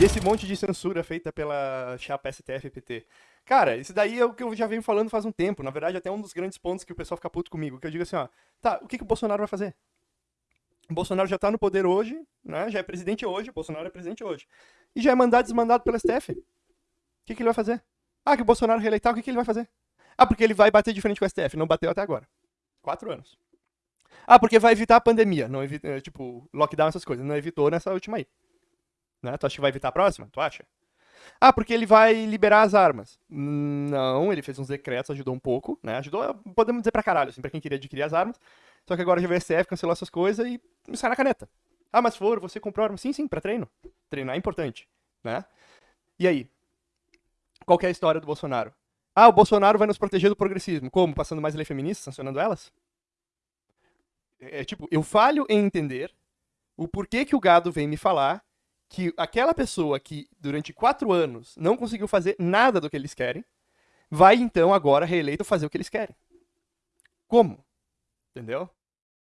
Esse monte de censura feita pela chapa STF-PT. Cara, isso daí é o que eu já venho falando faz um tempo. Na verdade, até um dos grandes pontos que o pessoal fica puto comigo. Que eu digo assim, ó, tá, o que, que o Bolsonaro vai fazer? O Bolsonaro já tá no poder hoje, né? Já é presidente hoje, o Bolsonaro é presidente hoje. E já é mandado desmandado pelo STF. O que, que ele vai fazer? Ah, que o Bolsonaro reeleitar, o que, que ele vai fazer? Ah, porque ele vai bater de frente com o STF. Não bateu até agora. Quatro anos. Ah, porque vai evitar a pandemia. Não evita, tipo, lockdown, essas coisas. Não evitou nessa última aí. Né? Tu acha que vai evitar a próxima? Tu acha? Ah, porque ele vai liberar as armas. Não, ele fez uns decretos, ajudou um pouco, né? Ajudou, podemos dizer pra caralho, assim, pra quem queria adquirir as armas. Só que agora o STF, cancelou essas coisas e sai na caneta. Ah, mas for, você comprou arma? Sim, sim, pra treino. Treinar é importante, né? E aí? Qual é a história do Bolsonaro? Ah, o Bolsonaro vai nos proteger do progressismo. Como? Passando mais lei feminista, sancionando elas? É, é tipo, eu falho em entender o porquê que o gado vem me falar que aquela pessoa que durante quatro anos não conseguiu fazer nada do que eles querem, vai então agora reeleito fazer o que eles querem. Como? Entendeu?